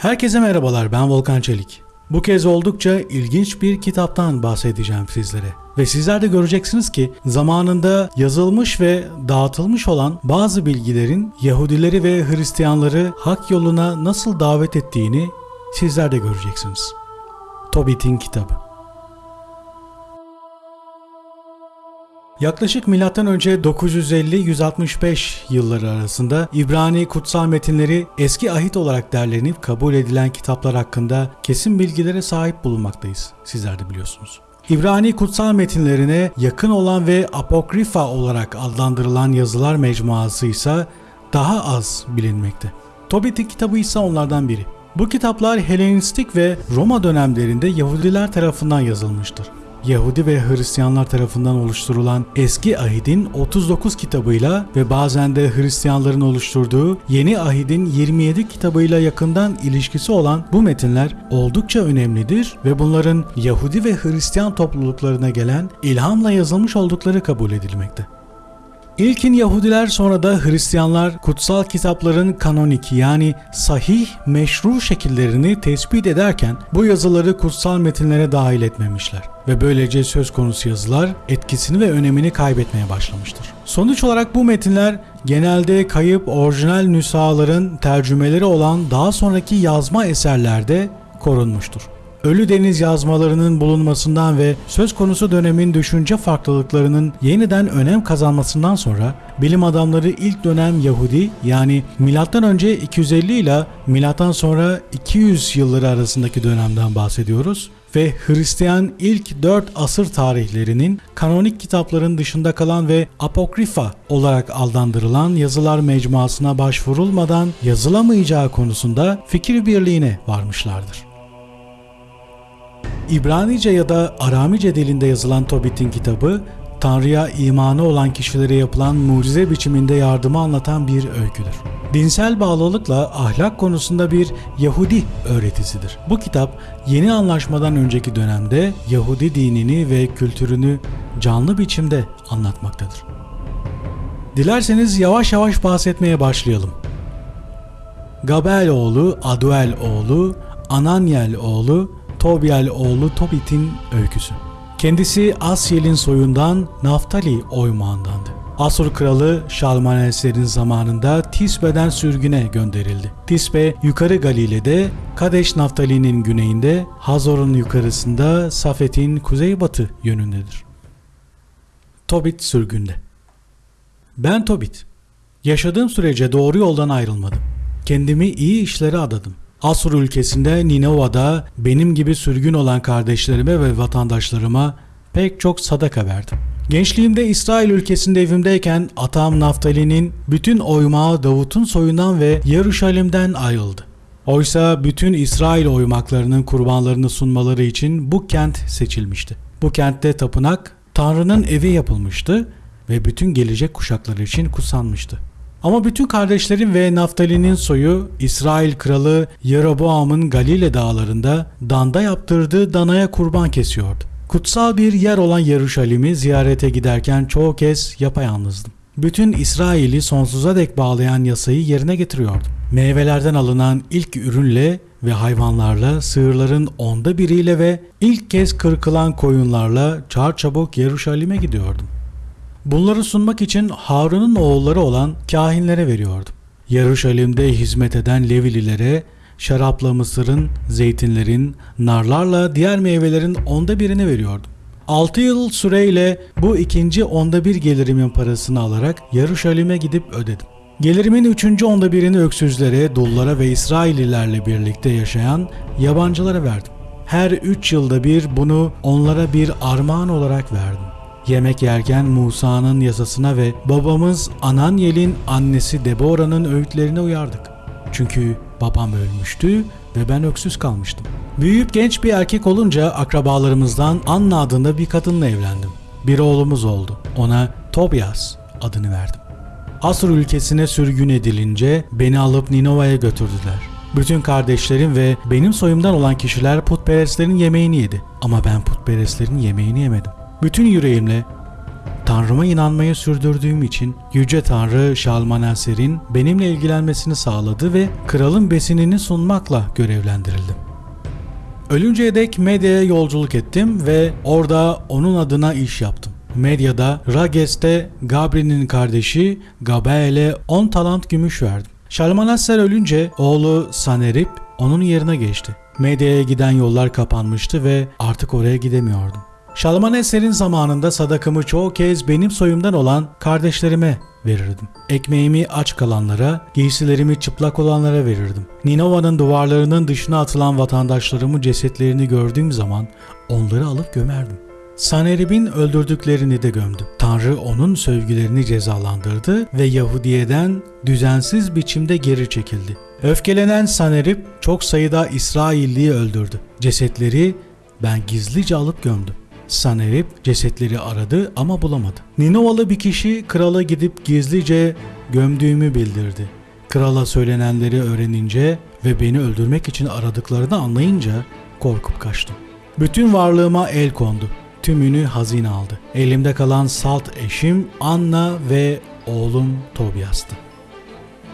Herkese merhabalar ben Volkan Çelik. Bu kez oldukça ilginç bir kitaptan bahsedeceğim sizlere. Ve sizler de göreceksiniz ki zamanında yazılmış ve dağıtılmış olan bazı bilgilerin Yahudileri ve Hristiyanları hak yoluna nasıl davet ettiğini sizler de göreceksiniz. Tobit'in kitabı. Yaklaşık M.Ö. 950-165 yılları arasında İbrani kutsal metinleri eski ahit olarak derlenip kabul edilen kitaplar hakkında kesin bilgilere sahip bulunmaktayız. Sizler de biliyorsunuz. İbrani kutsal metinlerine yakın olan ve apokrifa olarak adlandırılan yazılar mecmuası ise daha az bilinmekte. Tobit'in kitabı ise onlardan biri. Bu kitaplar Helenistik ve Roma dönemlerinde Yahudiler tarafından yazılmıştır. Yahudi ve Hristiyanlar tarafından oluşturulan Eski Ahid'in 39 kitabıyla ve bazen de Hristiyanların oluşturduğu Yeni Ahid'in 27 kitabıyla yakından ilişkisi olan bu metinler oldukça önemlidir ve bunların Yahudi ve Hristiyan topluluklarına gelen ilhamla yazılmış oldukları kabul edilmekte. İlkin Yahudiler sonra da Hristiyanlar kutsal kitapların kanonik yani sahih meşru şekillerini tespit ederken bu yazıları kutsal metinlere dahil etmemişler ve böylece söz konusu yazılar etkisini ve önemini kaybetmeye başlamıştır. Sonuç olarak bu metinler genelde kayıp orijinal nüshaların tercümeleri olan daha sonraki yazma eserlerde korunmuştur. Ölü Deniz yazmalarının bulunmasından ve söz konusu dönemin düşünce farklılıklarının yeniden önem kazanmasından sonra bilim adamları ilk dönem Yahudi yani M.Ö. 250 ile M.Ö. sonra 200 yılları arasındaki dönemden bahsediyoruz ve Hristiyan ilk 4 asır tarihlerinin kanonik kitapların dışında kalan ve apokrifa olarak adlandırılan yazılar mecmuasına başvurulmadan yazılamayacağı konusunda fikir birliğine varmışlardır. İbranice ya da Aramice dilinde yazılan Tobit'in kitabı, Tanrı'ya imanı olan kişilere yapılan mucize biçiminde yardımı anlatan bir öyküdür. Dinsel bağlılıkla ahlak konusunda bir Yahudi öğretisidir. Bu kitap yeni anlaşmadan önceki dönemde Yahudi dinini ve kültürünü canlı biçimde anlatmaktadır. Dilerseniz yavaş yavaş bahsetmeye başlayalım. Gabel oğlu, Aduel oğlu, Ananyel oğlu, Tobiel oğlu Tobit'in öyküsü. Kendisi Asyel'in soyundan Naftali oymağındandı. Asur kralı Şalmaneser'in zamanında Tisbe'den sürgüne gönderildi. Tisbe yukarı Galile'de, Kadeş Naftali'nin güneyinde, Hazor'un yukarısında Safet'in kuzeybatı yönündedir. Tobit sürgünde. Ben Tobit. Yaşadığım sürece doğru yoldan ayrılmadım. Kendimi iyi işlere adadım. Asur ülkesinde Ninova'da benim gibi sürgün olan kardeşlerime ve vatandaşlarıma pek çok sadaka verdim. Gençliğimde İsrail ülkesinde evimdeyken atam Naftali'nin bütün oymağı Davut'un soyundan ve Yaruşalim'den ayrıldı. Oysa bütün İsrail oymaklarının kurbanlarını sunmaları için bu kent seçilmişti. Bu kentte tapınak Tanrı'nın evi yapılmıştı ve bütün gelecek kuşaklar için kutsanmıştı. Ama bütün kardeşlerin ve Naftali'nin soyu İsrail kralı Yeroboam'ın Galile dağlarında danda yaptırdığı danaya kurban kesiyordu. Kutsal bir yer olan Yeruşalim'i ziyarete giderken çoğu kez yapayalnızdım. Bütün İsrail'i sonsuza dek bağlayan yasayı yerine getiriyordum. Meyvelerden alınan ilk ürünle ve hayvanlarla, sığırların onda biriyle ve ilk kez kırkılan koyunlarla çarçabuk Yeruşalim'e gidiyordum. Bunları sunmak için Harun'un oğulları olan kahinlere veriyordum. Yeruşalim'de hizmet eden Levililere şarapla mısırın, zeytinlerin, narlarla diğer meyvelerin onda birini veriyordum. 6 yıl süreyle bu ikinci onda bir gelirimin parasını alarak Yeruşalim'e gidip ödedim. Gelirimin üçüncü onda birini öksüzlere, dullara ve İsraillilerle birlikte yaşayan yabancılara verdim. Her üç yılda bir bunu onlara bir armağan olarak verdim. Yemek yerken Musa'nın yasasına ve babamız Ananyel'in annesi Deborah'nın öğütlerine uyardık. Çünkü babam ölmüştü ve ben öksüz kalmıştım. Büyüyüp genç bir erkek olunca akrabalarımızdan Anna adında bir kadınla evlendim. Bir oğlumuz oldu. Ona Tobias adını verdim. Asur ülkesine sürgün edilince beni alıp Ninova'ya götürdüler. Bütün kardeşlerim ve benim soyumdan olan kişiler putperestlerin yemeğini yedi. Ama ben putperestlerin yemeğini yemedim. Bütün yüreğimle Tanrıma inanmayı sürdürdüğüm için Yüce Tanrı Şalmaneser'in benimle ilgilenmesini sağladı ve kralın besinini sunmakla görevlendirildim. Ölünceye dek medyaya yolculuk ettim ve orada onun adına iş yaptım. Medyada Rages'te Gabri'nin kardeşi Gabael'e 10 talant gümüş verdim. Şalmaneser ölünce oğlu Sanerip onun yerine geçti. Medyaya giden yollar kapanmıştı ve artık oraya gidemiyordum. Şalmaneser'in zamanında sadakamı çoğu kez benim soyumdan olan kardeşlerime verirdim. Ekmeğimi aç kalanlara, giysilerimi çıplak olanlara verirdim. Ninova'nın duvarlarının dışına atılan vatandaşlarımın cesetlerini gördüğüm zaman onları alıp gömerdim. Sanerib'in öldürdüklerini de gömdüm. Tanrı onun sövgülerini cezalandırdı ve Yahudiye'den düzensiz biçimde geri çekildi. Öfkelenen Sanerib çok sayıda İsrailliyi öldürdü. Cesetleri ben gizlice alıp gömdüm. Sanerib cesetleri aradı ama bulamadı. Ninovalı bir kişi krala gidip gizlice gömdüğümü bildirdi. Krala söylenenleri öğrenince ve beni öldürmek için aradıklarını anlayınca korkup kaçtım. Bütün varlığıma el kondu. Tümünü hazine aldı. Elimde kalan salt eşim Anna ve oğlum Tobias'tı.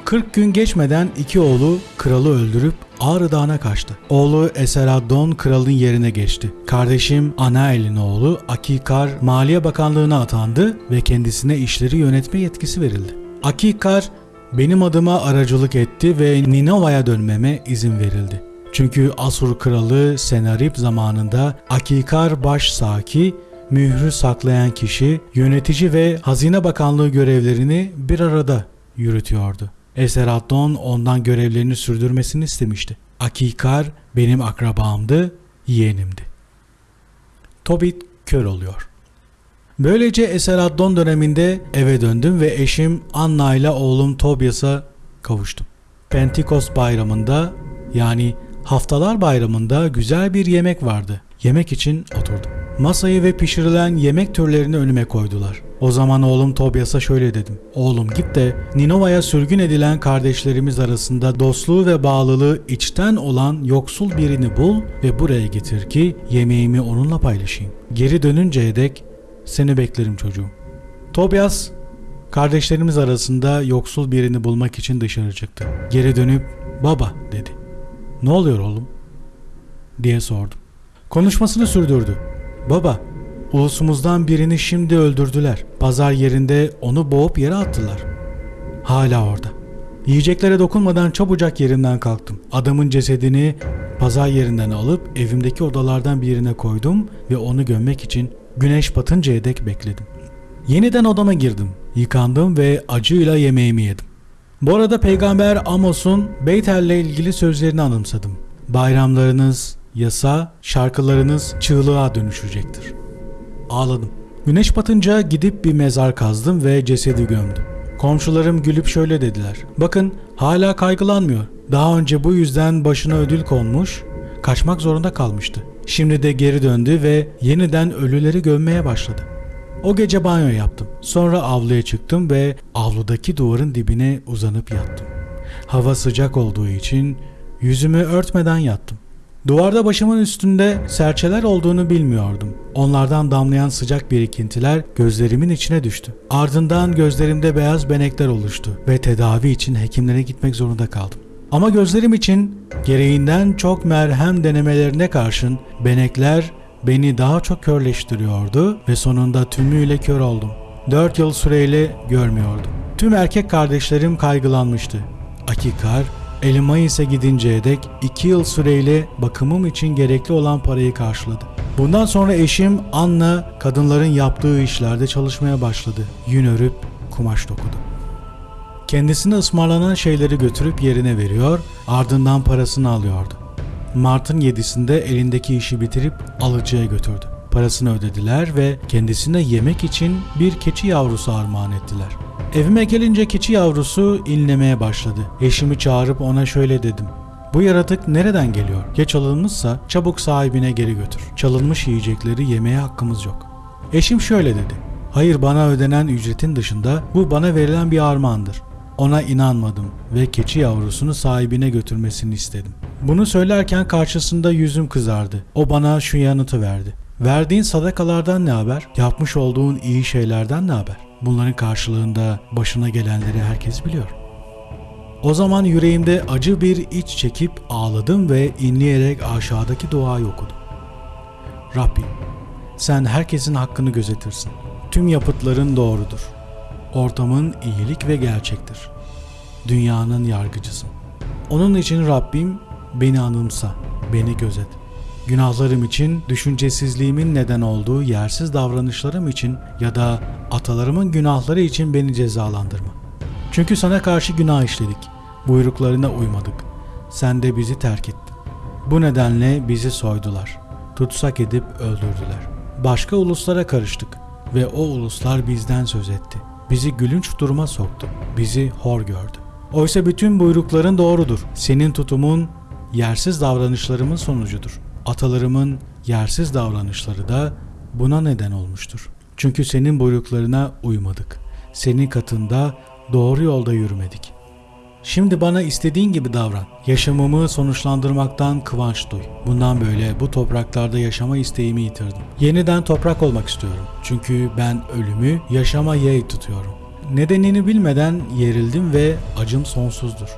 40 gün geçmeden iki oğlu kralı öldürüp Ağrı Dağı'na kaçtı. Oğlu Eseraddon kralın yerine geçti. Kardeşim Anael'in oğlu Akikar Maliye Bakanlığı'na atandı ve kendisine işleri yönetme yetkisi verildi. Akikar benim adıma aracılık etti ve Ninova'ya dönmeme izin verildi. Çünkü Asur kralı Senarip zamanında Akikar baş saki, mührü saklayan kişi, yönetici ve hazine bakanlığı görevlerini bir arada yürütüyordu. Eseraddon ondan görevlerini sürdürmesini istemişti. Akikar benim akrabamdı, yeğenimdi. Tobit kör oluyor. Böylece Eseraddon döneminde eve döndüm ve eşim Anna ile oğlum Tobias'a kavuştum. Pentekost bayramında yani haftalar bayramında güzel bir yemek vardı. Yemek için oturdum. Masayı ve pişirilen yemek türlerini önüme koydular. O zaman oğlum Tobias'a şöyle dedim. Oğlum git de Ninova'ya sürgün edilen kardeşlerimiz arasında dostluğu ve bağlılığı içten olan yoksul birini bul ve buraya getir ki yemeğimi onunla paylaşayım. Geri dönünceye dek seni beklerim çocuğum. Tobias kardeşlerimiz arasında yoksul birini bulmak için dışarı çıktı. Geri dönüp baba dedi. Ne oluyor oğlum? diye sordum. Konuşmasını sürdürdü. Baba, ulusumuzdan birini şimdi öldürdüler. Pazar yerinde onu boğup yere attılar. Hala orada. Yiyeceklere dokunmadan çabucak yerimden kalktım. Adamın cesedini pazar yerinden alıp evimdeki odalardan birine koydum ve onu gömmek için güneş batıncaya dek bekledim. Yeniden odama girdim, yıkandım ve acıyla yemeğimi yedim. Bu arada peygamber Amos'un Beytel'le ilgili sözlerini anımsadım. Bayramlarınız, yasa, şarkılarınız çığlığa dönüşecektir. Ağladım. Güneş batınca gidip bir mezar kazdım ve cesedi gömdüm. Komşularım gülüp şöyle dediler. Bakın hala kaygılanmıyor. Daha önce bu yüzden başına ödül konmuş, kaçmak zorunda kalmıştı. Şimdi de geri döndü ve yeniden ölüleri gömmeye başladı. O gece banyo yaptım. Sonra avluya çıktım ve avludaki duvarın dibine uzanıp yattım. Hava sıcak olduğu için yüzümü örtmeden yattım. Duvarda başımın üstünde serçeler olduğunu bilmiyordum. Onlardan damlayan sıcak birikintiler gözlerimin içine düştü. Ardından gözlerimde beyaz benekler oluştu ve tedavi için hekimlere gitmek zorunda kaldım. Ama gözlerim için gereğinden çok merhem denemelerine karşın benekler beni daha çok körleştiriyordu ve sonunda tümüyle kör oldum. 4 yıl süreyle görmüyordum. Tüm erkek kardeşlerim kaygılanmıştı. Akikar, Elimayis'e gidinceye dek 2 yıl süreyle bakımım için gerekli olan parayı karşıladı. Bundan sonra eşim Anna kadınların yaptığı işlerde çalışmaya başladı. Yün örüp kumaş dokudu. Kendisine ısmarlanan şeyleri götürüp yerine veriyor, ardından parasını alıyordu. Mart'ın 7'sinde elindeki işi bitirip alıcıya götürdü. Parasını ödediler ve kendisine yemek için bir keçi yavrusu armağan ettiler. Evime gelince keçi yavrusu inlemeye başladı. Eşimi çağırıp ona şöyle dedim. Bu yaratık nereden geliyor? Ya çalınmışsa çabuk sahibine geri götür. Çalınmış yiyecekleri yemeye hakkımız yok. Eşim şöyle dedi. Hayır bana ödenen ücretin dışında bu bana verilen bir armağandır. Ona inanmadım ve keçi yavrusunu sahibine götürmesini istedim. Bunu söylerken karşısında yüzüm kızardı. O bana şu yanıtı verdi. Verdiğin sadakalardan ne haber? Yapmış olduğun iyi şeylerden ne haber? Bunların karşılığında başına gelenleri herkes biliyor. O zaman yüreğimde acı bir iç çekip ağladım ve inleyerek aşağıdaki duayı okudum. Rabbim, sen herkesin hakkını gözetirsin. Tüm yapıtların doğrudur. Ortamın iyilik ve gerçektir. Dünyanın yargıcısın. Onun için Rabbim beni anımsa, beni gözet. Günahlarım için, düşüncesizliğimin neden olduğu yersiz davranışlarım için ya da atalarımın günahları için beni cezalandırma. Çünkü sana karşı günah işledik. Buyruklarına uymadık. Sen de bizi terk ettin. Bu nedenle bizi soydular. Tutsak edip öldürdüler. Başka uluslara karıştık ve o uluslar bizden söz etti. Bizi gülünç duruma soktu. Bizi hor gördü. Oysa bütün buyrukların doğrudur. Senin tutumun yersiz davranışlarımın sonucudur. Atalarımın yersiz davranışları da buna neden olmuştur. Çünkü senin buyruklarına uymadık. Senin katında doğru yolda yürümedik. Şimdi bana istediğin gibi davran. Yaşamımı sonuçlandırmaktan kıvanç duy. Bundan böyle bu topraklarda yaşama isteğimi yitirdim. Yeniden toprak olmak istiyorum. Çünkü ben ölümü yaşama yeğ tutuyorum. Nedenini bilmeden yerildim ve acım sonsuzdur.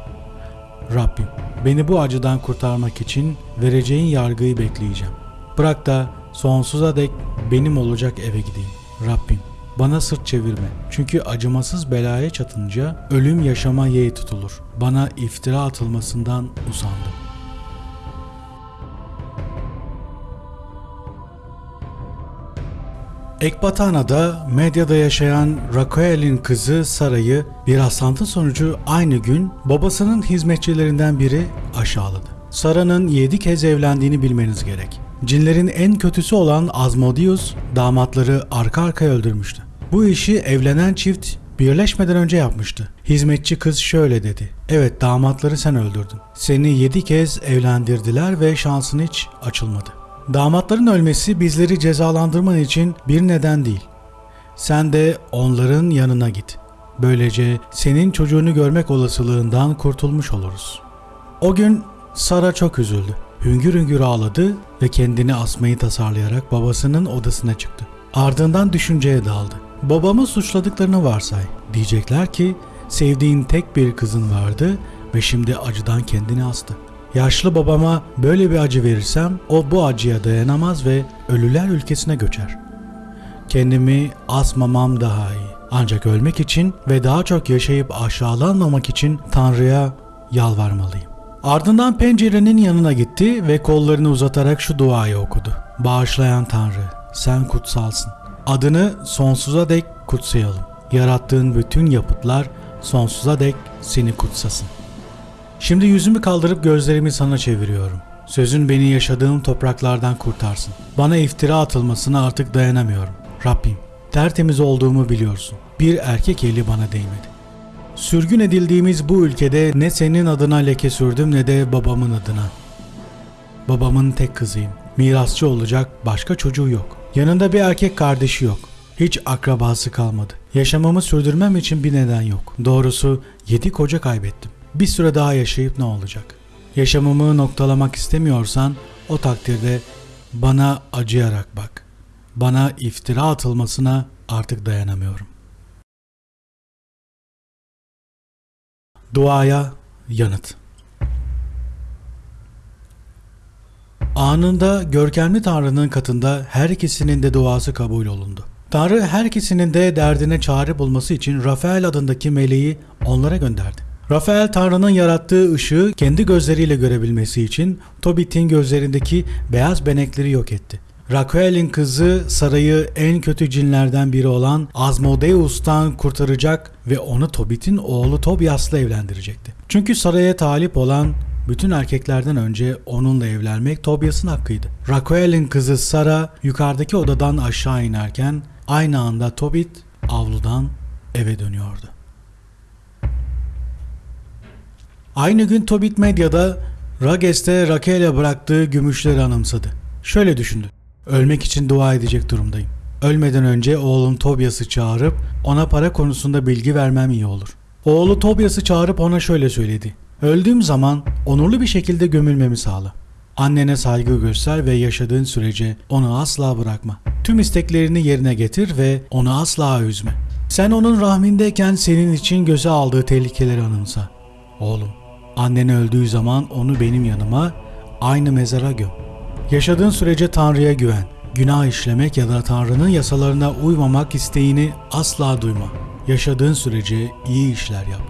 Rabbim, beni bu acıdan kurtarmak için vereceğin yargıyı bekleyeceğim. Bırak da sonsuza dek benim olacak eve gideyim. Rabbim, bana sırt çevirme. Çünkü acımasız belaya çatınca ölüm yaşama yeğ tutulur. Bana iftira atılmasından usandım. Ekbatana'da medyada yaşayan Raquel'in kızı Sara'yı bir rastlantı sonucu aynı gün babasının hizmetçilerinden biri aşağıladı. Sara'nın 7 kez evlendiğini bilmeniz gerek. Cinlerin en kötüsü olan Asmodeus damatları arka arkaya öldürmüştü. Bu işi evlenen çift birleşmeden önce yapmıştı. Hizmetçi kız şöyle dedi. Evet damatları sen öldürdün. Seni 7 kez evlendirdiler ve şansın hiç açılmadı. Damatların ölmesi bizleri cezalandırman için bir neden değil. Sen de onların yanına git. Böylece senin çocuğunu görmek olasılığından kurtulmuş oluruz. O gün Sara çok üzüldü. Hüngür hüngür ağladı ve kendini asmayı tasarlayarak babasının odasına çıktı. Ardından düşünceye daldı. Babamı suçladıklarını varsay. Diyecekler ki sevdiğin tek bir kızın vardı ve şimdi acıdan kendini astı. Yaşlı babama böyle bir acı verirsem o bu acıya dayanamaz ve ölüler ülkesine göçer. Kendimi asmamam daha iyi. Ancak ölmek için ve daha çok yaşayıp aşağılanmamak için Tanrı'ya yalvarmalıyım. Ardından pencerenin yanına gitti ve kollarını uzatarak şu duayı okudu. Bağışlayan Tanrı, sen kutsalsın. Adını sonsuza dek kutsayalım. Yarattığın bütün yapıtlar sonsuza dek seni kutsasın. Şimdi yüzümü kaldırıp gözlerimi sana çeviriyorum. Sözün beni yaşadığım topraklardan kurtarsın. Bana iftira atılmasına artık dayanamıyorum. Rabbim, tertemiz olduğumu biliyorsun. Bir erkek eli bana değmedi. Sürgün edildiğimiz bu ülkede ne senin adına leke sürdüm ne de babamın adına. Babamın tek kızıyım. Mirasçı olacak başka çocuğu yok. Yanında bir erkek kardeşi yok. Hiç akrabası kalmadı. Yaşamamı sürdürmem için bir neden yok. Doğrusu yedi koca kaybettim. Bir süre daha yaşayıp ne olacak? Yaşamımı noktalamak istemiyorsan o takdirde bana acıyarak bak. Bana iftira atılmasına artık dayanamıyorum. Duaya yanıt. Anında görkemli Tanrı'nın katında her ikisinin de duası kabul olundu. Tanrı her ikisinin de derdine çare bulması için Rafael adındaki meleği onlara gönderdi. Rafael Tanrı'nın yarattığı ışığı kendi gözleriyle görebilmesi için Tobit'in gözlerindeki beyaz benekleri yok etti. Raquel'in kızı Sara'yı en kötü cinlerden biri olan Asmodeus'tan kurtaracak ve onu Tobit'in oğlu Tobias'la evlendirecekti. Çünkü Sara'ya talip olan bütün erkeklerden önce onunla evlenmek Tobias'ın hakkıydı. Raquel'in kızı Sara yukarıdaki odadan aşağı inerken aynı anda Tobit avludan eve dönüyordu. Aynı gün Tobit Medya'da Rages'te Raquel'e bıraktığı gümüşleri anımsadı. Şöyle düşündü. Ölmek için dua edecek durumdayım. Ölmeden önce oğlum Tobias'ı çağırıp ona para konusunda bilgi vermem iyi olur. Oğlu Tobias'ı çağırıp ona şöyle söyledi. Öldüğüm zaman onurlu bir şekilde gömülmemi sağla. Annene saygı göster ve yaşadığın sürece onu asla bırakma. Tüm isteklerini yerine getir ve onu asla üzme. Sen onun rahmindeyken senin için göze aldığı tehlikeleri anımsa. Oğlum, annen öldüğü zaman onu benim yanıma, aynı mezara göm. Yaşadığın sürece Tanrı'ya güven. Günah işlemek ya da Tanrı'nın yasalarına uymamak isteğini asla duyma. Yaşadığın sürece iyi işler yap.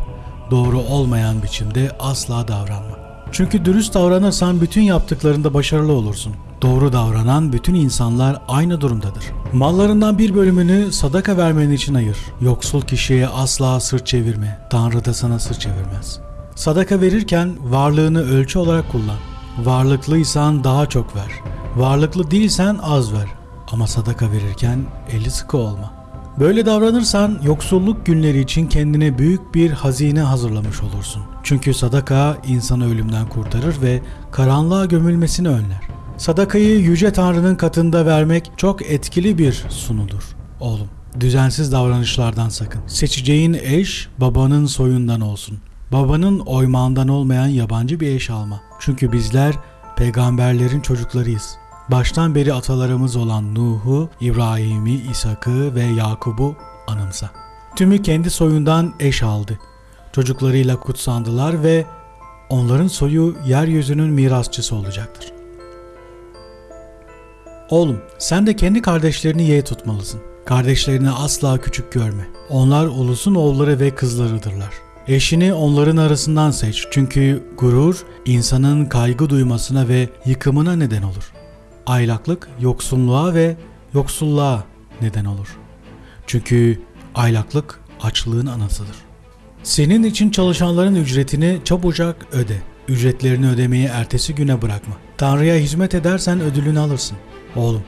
Doğru olmayan biçimde asla davranma. Çünkü dürüst davranırsan bütün yaptıklarında başarılı olursun. Doğru davranan bütün insanlar aynı durumdadır. Mallarından bir bölümünü sadaka vermen için ayır. Yoksul kişiye asla sırt çevirme. Tanrı da sana sırt çevirmez. Sadaka verirken varlığını ölçü olarak kullan. Varlıklıysan daha çok ver. Varlıklı değilsen az ver. Ama sadaka verirken eli sıkı olma. Böyle davranırsan yoksulluk günleri için kendine büyük bir hazine hazırlamış olursun. Çünkü sadaka insanı ölümden kurtarır ve karanlığa gömülmesini önler. Sadakayı Yüce Tanrı'nın katında vermek çok etkili bir sunudur. Oğlum, düzensiz davranışlardan sakın. Seçeceğin eş babanın soyundan olsun. Babanın oymağından olmayan yabancı bir eş alma. Çünkü bizler peygamberlerin çocuklarıyız. Baştan beri atalarımız olan Nuh'u, İbrahim'i, İshak'ı ve Yakub'u anımsa. Tümü kendi soyundan eş aldı. Çocuklarıyla kutsandılar ve onların soyu yeryüzünün mirasçısı olacaktır. Oğlum, sen de kendi kardeşlerini yeğ tutmalısın. Kardeşlerini asla küçük görme. Onlar ulusun oğulları ve kızlarıdırlar. Eşini onların arasından seç çünkü gurur insanın kaygı duymasına ve yıkımına neden olur. Aylaklık yoksunluğa ve yoksulluğa neden olur. Çünkü aylaklık açlığın anasıdır. Senin için çalışanların ücretini çabucak öde. Ücretlerini ödemeyi ertesi güne bırakma. Tanrı'ya hizmet edersen ödülünü alırsın. Oğlum,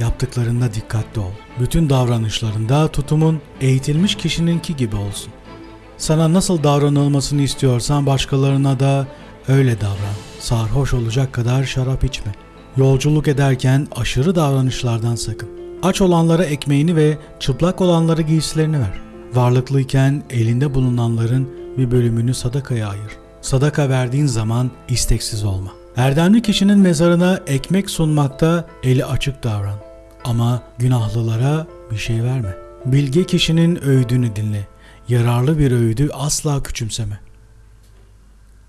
yaptıklarında dikkatli ol. Bütün davranışlarında tutumun eğitilmiş kişininki gibi olsun. Sana nasıl davranılmasını istiyorsan başkalarına da öyle davran. Sarhoş olacak kadar şarap içme. Yolculuk ederken aşırı davranışlardan sakın. Aç olanlara ekmeğini ve çıplak olanlara giysilerini ver. Varlıklıyken elinde bulunanların bir bölümünü sadakaya ayır. Sadaka verdiğin zaman isteksiz olma. Erdemli kişinin mezarına ekmek sunmakta eli açık davran. Ama günahlılara bir şey verme. Bilge kişinin öğüdünü dinle. Yararlı bir öğüdü asla küçümseme.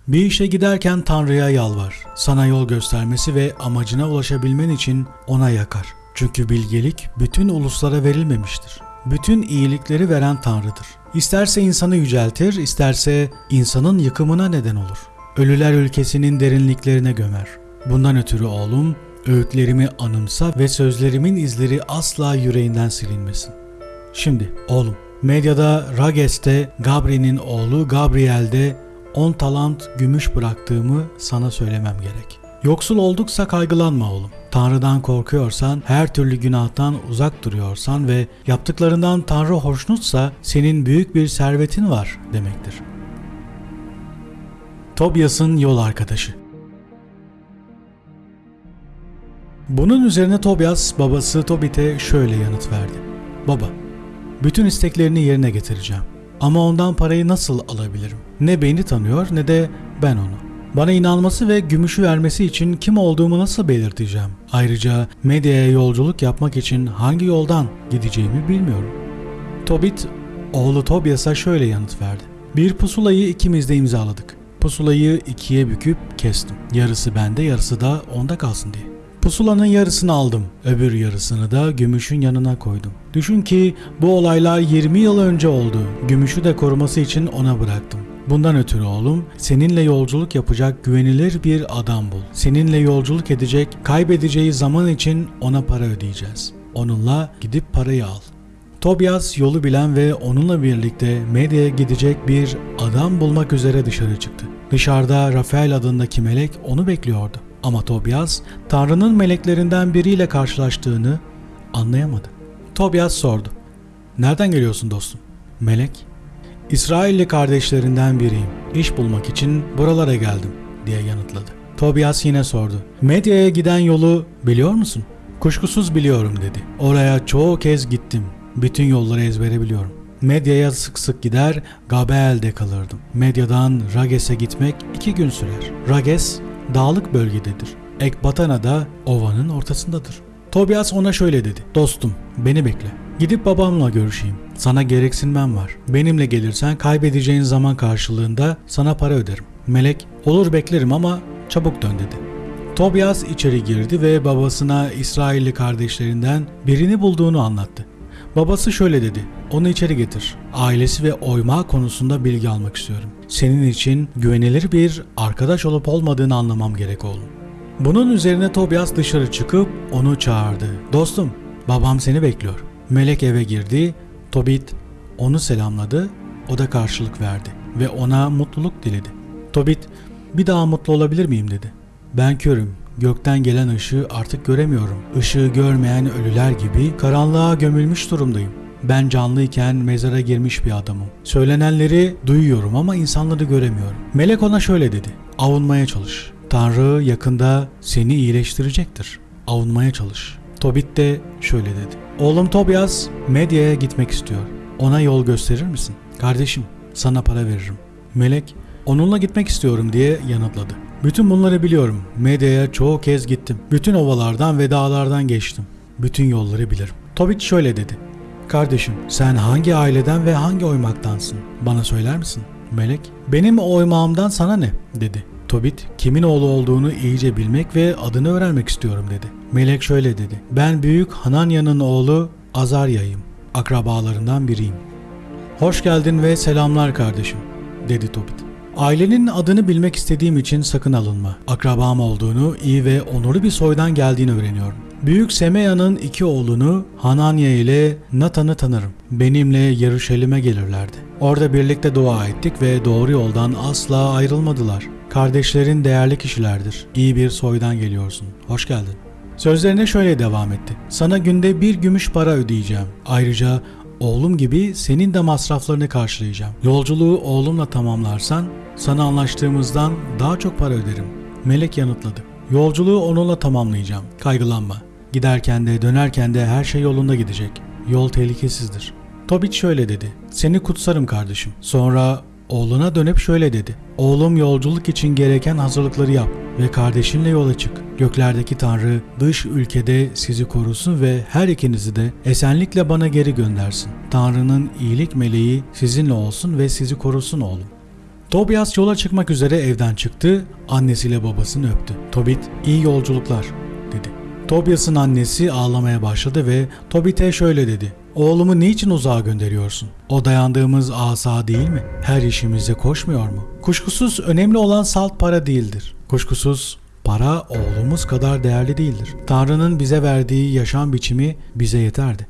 Bir işe giderken Tanrı'ya yalvar. Sana yol göstermesi ve amacına ulaşabilmen için ona yakar. Çünkü bilgelik bütün uluslara verilmemiştir. Bütün iyilikleri veren Tanrı'dır. İsterse insanı yüceltir, isterse insanın yıkımına neden olur. Ölüler ülkesinin derinliklerine gömer. Bundan ötürü oğlum, öğütlerimi anımsa ve sözlerimin izleri asla yüreğinden silinmesin. Şimdi oğlum, medyada Rages'te Gabri'nin oğlu Gabriel'de 10 talant gümüş bıraktığımı sana söylemem gerek. Yoksul olduksa kaygılanma oğlum. Tanrı'dan korkuyorsan, her türlü günahtan uzak duruyorsan ve yaptıklarından Tanrı hoşnutsa senin büyük bir servetin var demektir. Tobias'ın yol arkadaşı Bunun üzerine Tobias babası Tobit'e şöyle yanıt verdi. Baba, bütün isteklerini yerine getireceğim. Ama ondan parayı nasıl alabilirim? Ne beni tanıyor ne de ben onu. Bana inanması ve gümüşü vermesi için kim olduğumu nasıl belirteceğim? Ayrıca medyaya yolculuk yapmak için hangi yoldan gideceğimi bilmiyorum. Tobit, oğlu Tobias'a şöyle yanıt verdi. Bir pusulayı ikimiz de imzaladık. Pusulayı ikiye büküp kestim. Yarısı bende yarısı da onda kalsın diye. Pusulanın yarısını aldım. Öbür yarısını da gümüşün yanına koydum. Düşün ki bu olaylar 20 yıl önce oldu. Gümüşü de koruması için ona bıraktım. Bundan ötürü oğlum seninle yolculuk yapacak güvenilir bir adam bul. Seninle yolculuk edecek, kaybedeceği zaman için ona para ödeyeceğiz. Onunla gidip parayı al. Tobias yolu bilen ve onunla birlikte medyaya gidecek bir adam bulmak üzere dışarı çıktı. Dışarıda Rafael adındaki melek onu bekliyordu. Ama Tobias, Tanrı'nın meleklerinden biriyle karşılaştığını anlayamadı. Tobias sordu. Nereden geliyorsun dostum? Melek, İsrailli kardeşlerinden biriyim. İş bulmak için buralara geldim diye yanıtladı. Tobias yine sordu. Medyaya giden yolu biliyor musun? Kuşkusuz biliyorum dedi. Oraya çoğu kez gittim. Bütün yolları ezbere biliyorum. Medyaya sık sık gider, Gabel'de kalırdım. Medyadan Rages'e gitmek iki gün sürer. Rages, dağlık bölgededir. Ekbatana da ovanın ortasındadır. Tobias ona şöyle dedi. Dostum beni bekle. Gidip babamla görüşeyim. Sana gereksinmem var. Benimle gelirsen kaybedeceğin zaman karşılığında sana para öderim. Melek olur beklerim ama çabuk dön dedi. Tobias içeri girdi ve babasına İsrailli kardeşlerinden birini bulduğunu anlattı. Babası şöyle dedi. Onu içeri getir. Ailesi ve oyma konusunda bilgi almak istiyorum. Senin için güvenilir bir arkadaş olup olmadığını anlamam gerek oğlum. Bunun üzerine Tobias dışarı çıkıp onu çağırdı. Dostum, babam seni bekliyor. Melek eve girdi. Tobit onu selamladı. O da karşılık verdi ve ona mutluluk diledi. Tobit, bir daha mutlu olabilir miyim dedi. Ben körüm. Gökten gelen ışığı artık göremiyorum. Işığı görmeyen ölüler gibi karanlığa gömülmüş durumdayım. Ben canlıyken mezara girmiş bir adamım. Söylenenleri duyuyorum ama insanları göremiyorum. Melek ona şöyle dedi. Avunmaya çalış. Tanrı yakında seni iyileştirecektir. Avunmaya çalış. Tobit de şöyle dedi. Oğlum Tobias medyaya gitmek istiyor. Ona yol gösterir misin? Kardeşim sana para veririm. Melek onunla gitmek istiyorum diye yanıtladı. Bütün bunları biliyorum. Medyaya çoğu kez gittim. Bütün ovalardan ve dağlardan geçtim. Bütün yolları bilirim. Tobit şöyle dedi. Kardeşim sen hangi aileden ve hangi oymaktansın? Bana söyler misin? Melek benim oymağımdan sana ne? dedi. Tobit kimin oğlu olduğunu iyice bilmek ve adını öğrenmek istiyorum dedi. Melek şöyle dedi. Ben büyük Hananya'nın oğlu Azarya'yım. Akrabalarından biriyim. Hoş geldin ve selamlar kardeşim dedi Tobit. Ailenin adını bilmek istediğim için sakın alınma. Akrabam olduğunu, iyi ve onurlu bir soydan geldiğini öğreniyorum. Büyük Semeya'nın iki oğlunu Hananya ile Natan'ı tanırım. Benimle Yarışelim'e gelirlerdi. Orada birlikte dua ettik ve doğru yoldan asla ayrılmadılar. Kardeşlerin değerli kişilerdir. İyi bir soydan geliyorsun. Hoş geldin. Sözlerine şöyle devam etti. Sana günde bir gümüş para ödeyeceğim. Ayrıca oğlum gibi senin de masraflarını karşılayacağım. Yolculuğu oğlumla tamamlarsan sana anlaştığımızdan daha çok para öderim. Melek yanıtladı. Yolculuğu onunla tamamlayacağım. Kaygılanma. Giderken de dönerken de her şey yolunda gidecek. Yol tehlikesizdir. Tobit şöyle dedi. Seni kutsarım kardeşim. Sonra oğluna dönüp şöyle dedi. Oğlum yolculuk için gereken hazırlıkları yap ve kardeşinle yola çık. Göklerdeki Tanrı dış ülkede sizi korusun ve her ikinizi de esenlikle bana geri göndersin. Tanrı'nın iyilik meleği sizinle olsun ve sizi korusun oğlum. Tobias yola çıkmak üzere evden çıktı, annesiyle babasını öptü. Tobit, iyi yolculuklar. Tobias'ın annesi ağlamaya başladı ve Tobit'e şöyle dedi. Oğlumu niçin uzağa gönderiyorsun? O dayandığımız asa değil mi? Her işimize koşmuyor mu? Kuşkusuz önemli olan salt para değildir. Kuşkusuz para oğlumuz kadar değerli değildir. Tanrı'nın bize verdiği yaşam biçimi bize yeterdi.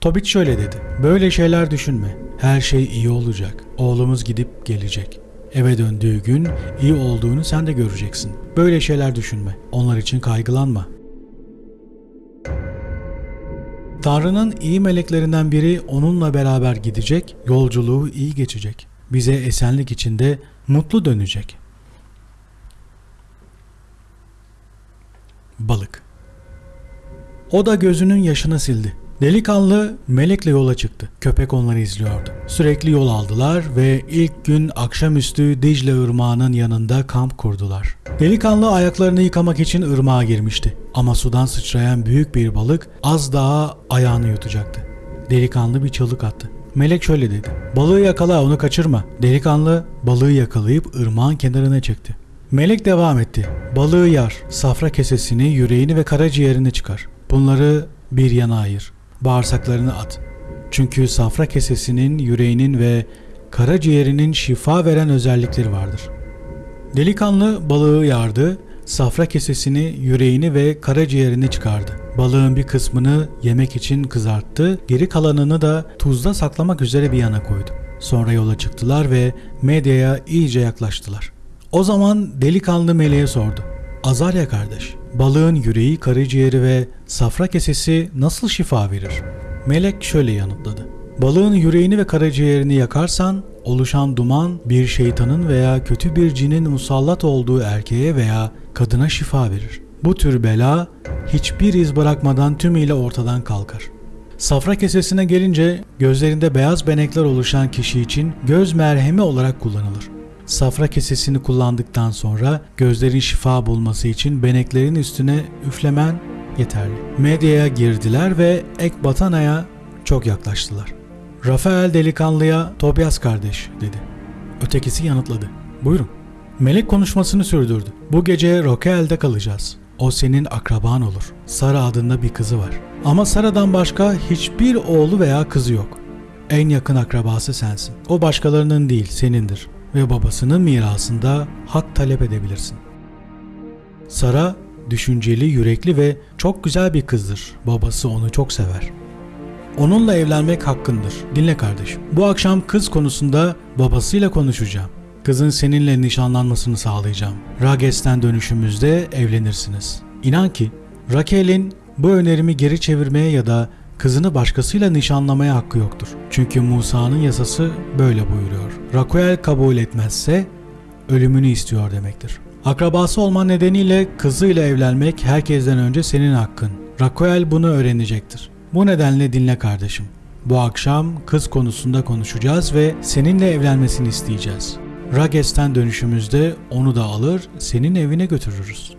Tobit şöyle dedi. Böyle şeyler düşünme. Her şey iyi olacak. Oğlumuz gidip gelecek. Eve döndüğü gün iyi olduğunu sen de göreceksin. Böyle şeyler düşünme. Onlar için kaygılanma. Tanrı'nın iyi meleklerinden biri onunla beraber gidecek, yolculuğu iyi geçecek. Bize esenlik içinde mutlu dönecek. Balık O da gözünün yaşını sildi. Delikanlı melekle yola çıktı. Köpek onları izliyordu. Sürekli yol aldılar ve ilk gün akşamüstü Dicle Irmağı'nın yanında kamp kurdular. Delikanlı ayaklarını yıkamak için ırmağa girmişti. Ama sudan sıçrayan büyük bir balık az daha ayağını yutacaktı. Delikanlı bir çığlık attı. Melek şöyle dedi. Balığı yakala onu kaçırma. Delikanlı balığı yakalayıp ırmağın kenarına çekti. Melek devam etti. Balığı yar, safra kesesini, yüreğini ve karaciğerini çıkar. Bunları bir yana ayır. Bağırsaklarını at. Çünkü safra kesesinin, yüreğinin ve karaciğerinin şifa veren özellikleri vardır. Delikanlı balığı yardı, safra kesesini, yüreğini ve karaciğerini çıkardı. Balığın bir kısmını yemek için kızarttı, geri kalanını da tuzda saklamak üzere bir yana koydu. Sonra yola çıktılar ve medyaya iyice yaklaştılar. O zaman delikanlı meleğe sordu. Azarya kardeş, balığın yüreği, karaciğeri ve safra kesesi nasıl şifa verir? Melek şöyle yanıtladı. Balığın yüreğini ve karaciğerini yakarsan oluşan duman bir şeytanın veya kötü bir cinin musallat olduğu erkeğe veya kadına şifa verir. Bu tür bela hiçbir iz bırakmadan tümüyle ortadan kalkar. Safra kesesine gelince gözlerinde beyaz benekler oluşan kişi için göz merhemi olarak kullanılır. Safra kesesini kullandıktan sonra gözlerin şifa bulması için beneklerin üstüne üflemen yeterli. Medyaya girdiler ve Ekbatana'ya çok yaklaştılar. Rafael delikanlıya Tobias kardeş dedi. Ötekisi yanıtladı. Buyurun. Melek konuşmasını sürdürdü. Bu gece Rokel'de kalacağız. O senin akraban olur. Sara adında bir kızı var. Ama Sara'dan başka hiçbir oğlu veya kızı yok. En yakın akrabası sensin. O başkalarının değil, senindir. Ve babasının mirasında hak talep edebilirsin. Sara düşünceli, yürekli ve çok güzel bir kızdır. Babası onu çok sever. Onunla evlenmek hakkındır. Dinle kardeşim. Bu akşam kız konusunda babasıyla konuşacağım. Kızın seninle nişanlanmasını sağlayacağım. Rages'ten dönüşümüzde evlenirsiniz. İnan ki Raquel'in bu önerimi geri çevirmeye ya da kızını başkasıyla nişanlamaya hakkı yoktur. Çünkü Musa'nın yasası böyle buyuruyor. Raquel kabul etmezse ölümünü istiyor demektir. Akrabası olman nedeniyle kızıyla evlenmek herkesten önce senin hakkın. Raquel bunu öğrenecektir. Bu nedenle dinle kardeşim. Bu akşam kız konusunda konuşacağız ve seninle evlenmesini isteyeceğiz. Rages'ten dönüşümüzde onu da alır, senin evine götürürüz.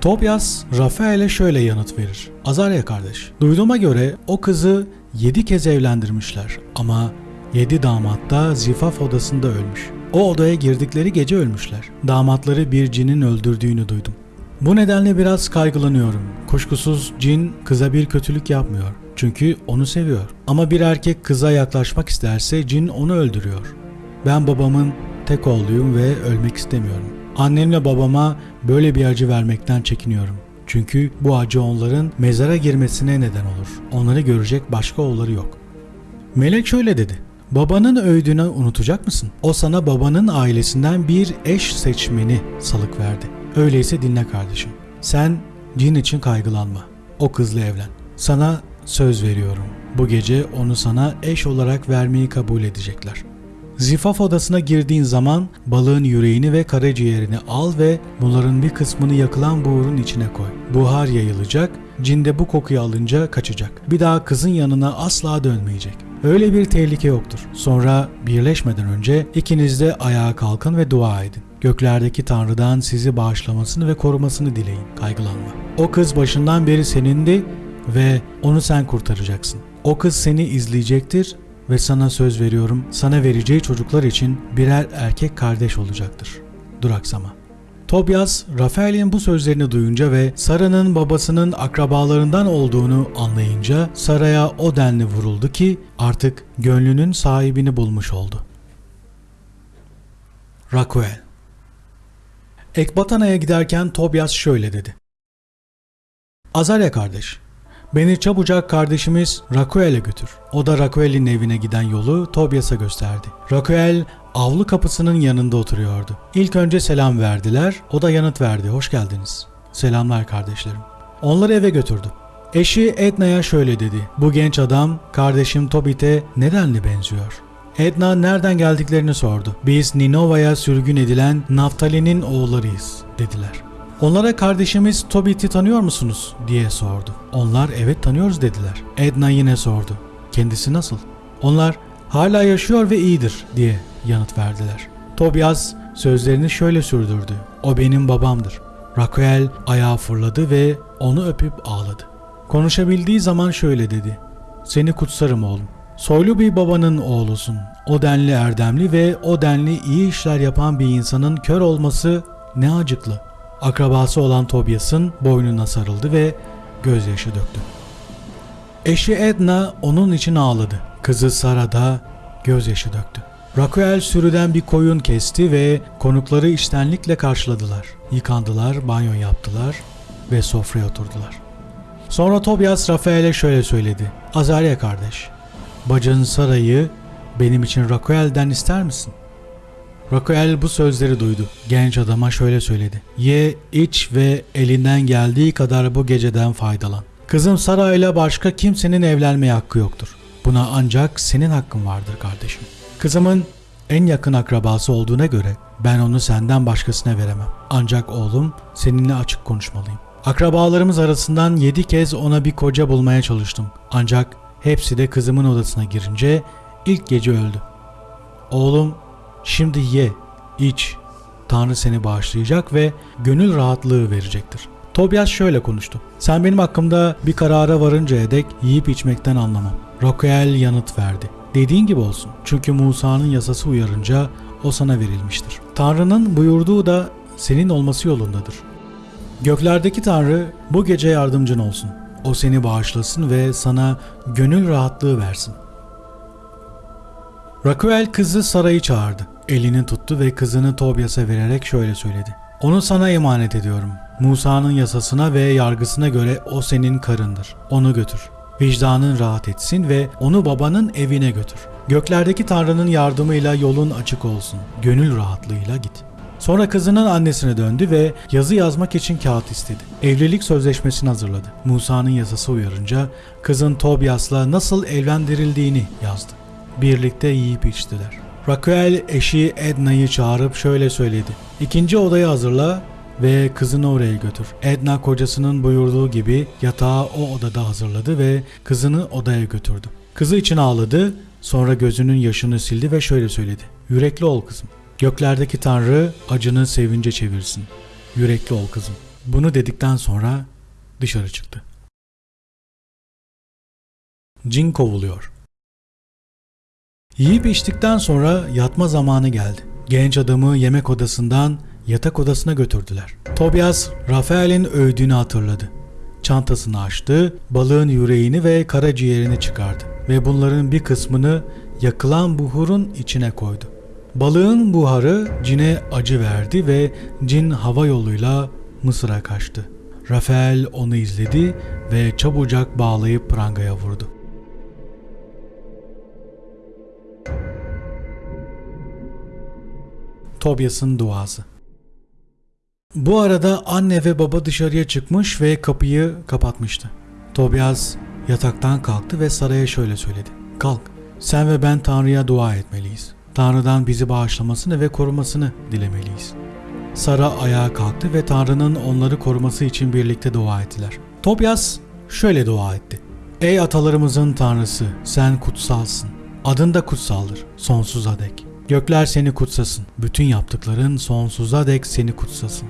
Tobias, Rafael'e şöyle yanıt verir. Azarya kardeş, duyduğuma göre o kızı yedi kez evlendirmişler ama yedi damat da zifaf odasında ölmüş. O odaya girdikleri gece ölmüşler. Damatları bir cinin öldürdüğünü duydum. Bu nedenle biraz kaygılanıyorum. Kuşkusuz cin kıza bir kötülük yapmıyor. Çünkü onu seviyor. Ama bir erkek kıza yaklaşmak isterse cin onu öldürüyor. Ben babamın tek oğluyum ve ölmek istemiyorum. Annemle babama böyle bir acı vermekten çekiniyorum. Çünkü bu acı onların mezara girmesine neden olur. Onları görecek başka oğulları yok. Melek şöyle dedi. Babanın öğüdünü unutacak mısın? O sana babanın ailesinden bir eş seçmeni salık verdi. Öyleyse dinle kardeşim. Sen cin için kaygılanma. O kızla evlen. Sana söz veriyorum. Bu gece onu sana eş olarak vermeyi kabul edecekler. Zifaf odasına girdiğin zaman balığın yüreğini ve karaciğerini al ve bunların bir kısmını yakılan buğurun içine koy. Buhar yayılacak, cin de bu kokuyu alınca kaçacak. Bir daha kızın yanına asla dönmeyecek. Öyle bir tehlike yoktur. Sonra birleşmeden önce ikiniz de ayağa kalkın ve dua edin. Göklerdeki Tanrı'dan sizi bağışlamasını ve korumasını dileyin. Kaygılanma. O kız başından beri senindi ve onu sen kurtaracaksın. O kız seni izleyecektir ve sana söz veriyorum sana vereceği çocuklar için birer erkek kardeş olacaktır. Duraksama. Tobias, Rafael'in bu sözlerini duyunca ve Sara'nın babasının akrabalarından olduğunu anlayınca Sara'ya o denli vuruldu ki artık gönlünün sahibini bulmuş oldu. Raquel Ekbatana'ya giderken Tobias şöyle dedi. Azarya kardeş, beni çabucak kardeşimiz Raquel'e götür. O da Raquel'in evine giden yolu Tobias'a gösterdi. Raquel avlu kapısının yanında oturuyordu. İlk önce selam verdiler, o da yanıt verdi. Hoş geldiniz. Selamlar kardeşlerim. Onları eve götürdü. Eşi Edna'ya şöyle dedi. Bu genç adam kardeşim Tobit'e nedenli benziyor. Edna nereden geldiklerini sordu. Biz Ninova'ya sürgün edilen Naftali'nin oğullarıyız dediler. Onlara kardeşimiz Tobit'i tanıyor musunuz diye sordu. Onlar evet tanıyoruz dediler. Edna yine sordu. Kendisi nasıl? Onlar hala yaşıyor ve iyidir diye yanıt verdiler. Tobias sözlerini şöyle sürdürdü. O benim babamdır. Raquel ayağa fırladı ve onu öpüp ağladı. Konuşabildiği zaman şöyle dedi. Seni kutsarım oğlum. Soylu bir babanın oğlusun. O denli erdemli ve o denli iyi işler yapan bir insanın kör olması ne acıklı. Akrabası olan Tobias'ın boynuna sarıldı ve gözyaşı döktü. Eşi Edna onun için ağladı. Kızı Sara da gözyaşı döktü. Raquel sürüden bir koyun kesti ve konukları iştenlikle karşıladılar. Yıkandılar, banyo yaptılar ve sofraya oturdular. Sonra Tobias Rafael'e şöyle söyledi. Azarya kardeş, bacın Sara'yı benim için Raquel'den ister misin? Raquel bu sözleri duydu. Genç adama şöyle söyledi. Ye, iç ve elinden geldiği kadar bu geceden faydalan. Kızım Sara ile başka kimsenin evlenmeye hakkı yoktur. Buna ancak senin hakkın vardır kardeşim. Kızımın en yakın akrabası olduğuna göre ben onu senden başkasına veremem. Ancak oğlum seninle açık konuşmalıyım. Akrabalarımız arasından yedi kez ona bir koca bulmaya çalıştım. Ancak hepsi de kızımın odasına girince ilk gece öldü. Oğlum şimdi ye, iç. Tanrı seni bağışlayacak ve gönül rahatlığı verecektir. Tobias şöyle konuştu. Sen benim hakkımda bir karara varıncaya dek yiyip içmekten anlamam. Raquel yanıt verdi. Dediğin gibi olsun. Çünkü Musa'nın yasası uyarınca o sana verilmiştir. Tanrı'nın buyurduğu da senin olması yolundadır. Göklerdeki Tanrı bu gece yardımcın olsun. O seni bağışlasın ve sana gönül rahatlığı versin. Raquel kızı Sara'yı çağırdı. Elini tuttu ve kızını Tobias'a vererek şöyle söyledi. Onu sana emanet ediyorum. Musa'nın yasasına ve yargısına göre o senin karındır. Onu götür. Vicdanın rahat etsin ve onu babanın evine götür. Göklerdeki Tanrı'nın yardımıyla yolun açık olsun. Gönül rahatlığıyla git. Sonra kızının annesine döndü ve yazı yazmak için kağıt istedi. Evlilik sözleşmesini hazırladı. Musa'nın yasası uyarınca kızın Tobias'la nasıl evlendirildiğini yazdı. Birlikte yiyip içtiler. Raquel eşi Edna'yı çağırıp şöyle söyledi. İkinci odayı hazırla ve kızını oraya götür. Edna kocasının buyurduğu gibi yatağı o odada hazırladı ve kızını odaya götürdü. Kızı için ağladı, sonra gözünün yaşını sildi ve şöyle söyledi. Yürekli ol kızım. Göklerdeki Tanrı acını sevince çevirsin. Yürekli ol kızım. Bunu dedikten sonra dışarı çıktı. Cin kovuluyor. Yiyip içtikten sonra yatma zamanı geldi. Genç adamı yemek odasından yatak odasına götürdüler. Tobias, Rafael'in övdüğünü hatırladı. Çantasını açtı, balığın yüreğini ve karaciğerini çıkardı ve bunların bir kısmını yakılan buhurun içine koydu. Balığın buharı cine acı verdi ve cin hava yoluyla Mısır'a kaçtı. Rafael onu izledi ve çabucak bağlayıp prangaya vurdu. Tobias'ın duası Bu arada anne ve baba dışarıya çıkmış ve kapıyı kapatmıştı. Tobias yataktan kalktı ve Sara'ya şöyle söyledi. Kalk, sen ve ben Tanrı'ya dua etmeliyiz. Tanrı'dan bizi bağışlamasını ve korumasını dilemeliyiz. Sara ayağa kalktı ve Tanrı'nın onları koruması için birlikte dua ettiler. Tobias şöyle dua etti. Ey atalarımızın Tanrısı, sen kutsalsın. Adın da kutsaldır, sonsuza dek. Gökler seni kutsasın. Bütün yaptıkların sonsuza dek seni kutsasın.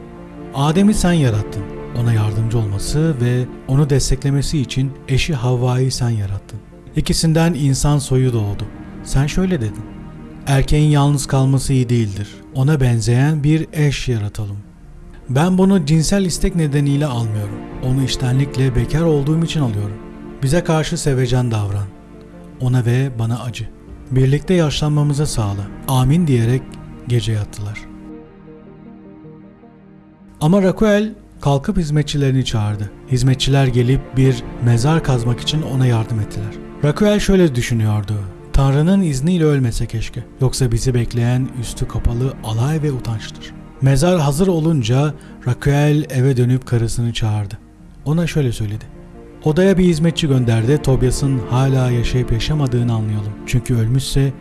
Adem'i sen yarattın. Ona yardımcı olması ve onu desteklemesi için eşi Havva'yı sen yarattın. İkisinden insan soyu doğdu. Sen şöyle dedin. Erkeğin yalnız kalması iyi değildir. Ona benzeyen bir eş yaratalım. Ben bunu cinsel istek nedeniyle almıyorum. Onu iştenlikle bekar olduğum için alıyorum. Bize karşı sevecen davran. Ona ve bana acı. Birlikte yaşlanmamıza sağla. Amin diyerek gece yattılar. Ama Raquel kalkıp hizmetçilerini çağırdı. Hizmetçiler gelip bir mezar kazmak için ona yardım ettiler. Raquel şöyle düşünüyordu. Tanrı'nın izniyle ölmese keşke. Yoksa bizi bekleyen üstü kapalı alay ve utançtır. Mezar hazır olunca Raquel eve dönüp karısını çağırdı. Ona şöyle söyledi. Odaya bir hizmetçi gönderdi. Tobias'ın hala yaşayıp yaşamadığını anlayalım. Çünkü ölmüşse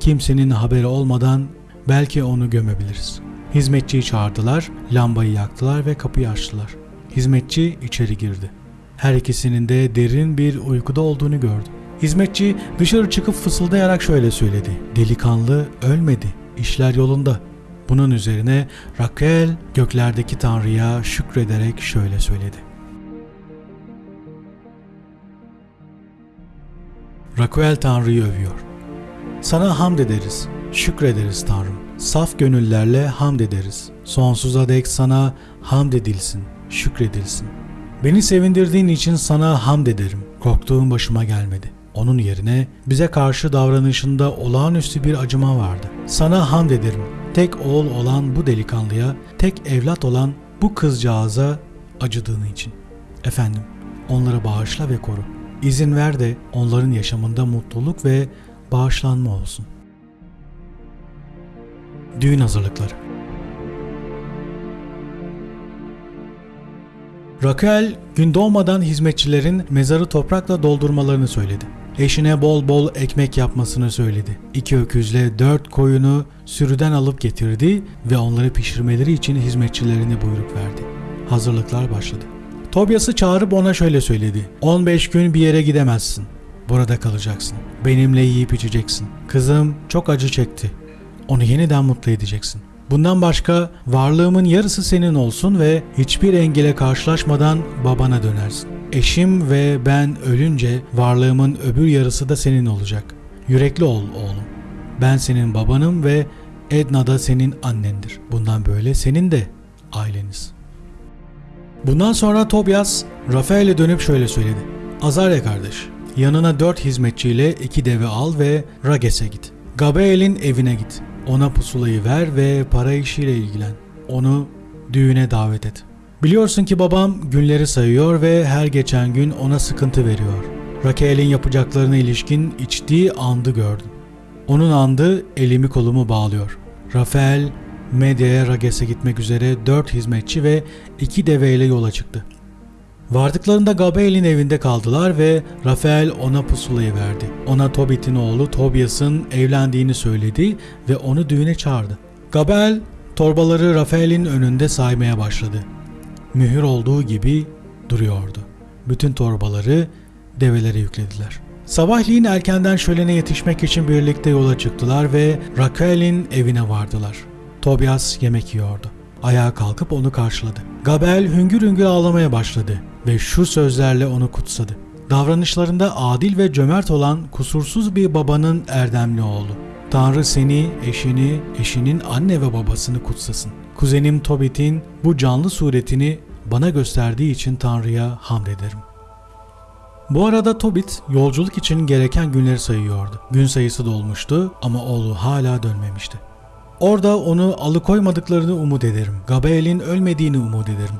kimsenin haberi olmadan belki onu gömebiliriz. Hizmetçiyi çağırdılar, lambayı yaktılar ve kapıyı açtılar. Hizmetçi içeri girdi. Her ikisinin de derin bir uykuda olduğunu gördü. Hizmetçi dışarı çıkıp fısıldayarak şöyle söyledi. Delikanlı ölmedi, işler yolunda. Bunun üzerine Raquel göklerdeki Tanrı'ya şükrederek şöyle söyledi. Raquel Tanrı'yı övüyor. Sana hamd ederiz, şükrederiz Tanrım. Saf gönüllerle hamd ederiz. Sonsuza dek sana hamd edilsin, şükredilsin. Beni sevindirdiğin için sana hamd ederim. Korktuğum başıma gelmedi. Onun yerine bize karşı davranışında olağanüstü bir acıma vardı. Sana hamd ederim. Tek oğul olan bu delikanlıya, tek evlat olan bu kızcağıza acıdığın için. Efendim, onları bağışla ve koru. İzin ver de onların yaşamında mutluluk ve bağışlanma olsun. Düğün hazırlıkları Raquel gün doğmadan hizmetçilerin mezarı toprakla doldurmalarını söyledi. Eşine bol bol ekmek yapmasını söyledi. İki öküzle dört koyunu sürüden alıp getirdi ve onları pişirmeleri için hizmetçilerine buyruk verdi. Hazırlıklar başladı. Tobias'ı çağırıp ona şöyle söyledi. 15 gün bir yere gidemezsin. Burada kalacaksın. Benimle yiyip içeceksin. Kızım çok acı çekti. Onu yeniden mutlu edeceksin. Bundan başka varlığımın yarısı senin olsun ve hiçbir engele karşılaşmadan babana dönersin. Eşim ve ben ölünce varlığımın öbür yarısı da senin olacak. Yürekli ol oğlum. Ben senin babanım ve Edna da senin annendir. Bundan böyle senin de aileniz. Bundan sonra Tobias Rafael'e dönüp şöyle söyledi. Azarya kardeş, yanına dört hizmetçiyle iki deve al ve Rages'e git. Gabriel'in evine git. Ona pusulayı ver ve para işiyle ilgilen. Onu düğüne davet et. Biliyorsun ki babam günleri sayıyor ve her geçen gün ona sıkıntı veriyor. Raquel'in yapacaklarına ilişkin içtiği andı gördüm. Onun andı elimi kolumu bağlıyor. Rafael medyaya Rages'e gitmek üzere dört hizmetçi ve iki deveyle yola çıktı. Vardıklarında Gabriel'in evinde kaldılar ve Rafael ona pusulayı verdi. Ona Tobit'in oğlu Tobias'ın evlendiğini söyledi ve onu düğüne çağırdı. Gabriel torbaları Rafael'in önünde saymaya başladı. Mühür olduğu gibi duruyordu. Bütün torbaları develere yüklediler. Sabahleyin erkenden şölene yetişmek için birlikte yola çıktılar ve Raquel'in evine vardılar. Tobias yemek yiyordu. Ayağa kalkıp onu karşıladı. Gabel hüngür hüngür ağlamaya başladı ve şu sözlerle onu kutsadı. Davranışlarında adil ve cömert olan kusursuz bir babanın erdemli oğlu. Tanrı seni, eşini, eşinin anne ve babasını kutsasın. Kuzenim Tobit'in bu canlı suretini bana gösterdiği için Tanrı'ya hamd ederim. Bu arada Tobit yolculuk için gereken günleri sayıyordu. Gün sayısı dolmuştu ama oğlu hala dönmemişti. Orada onu alıkoymadıklarını umut ederim. Gabriel'in ölmediğini umut ederim.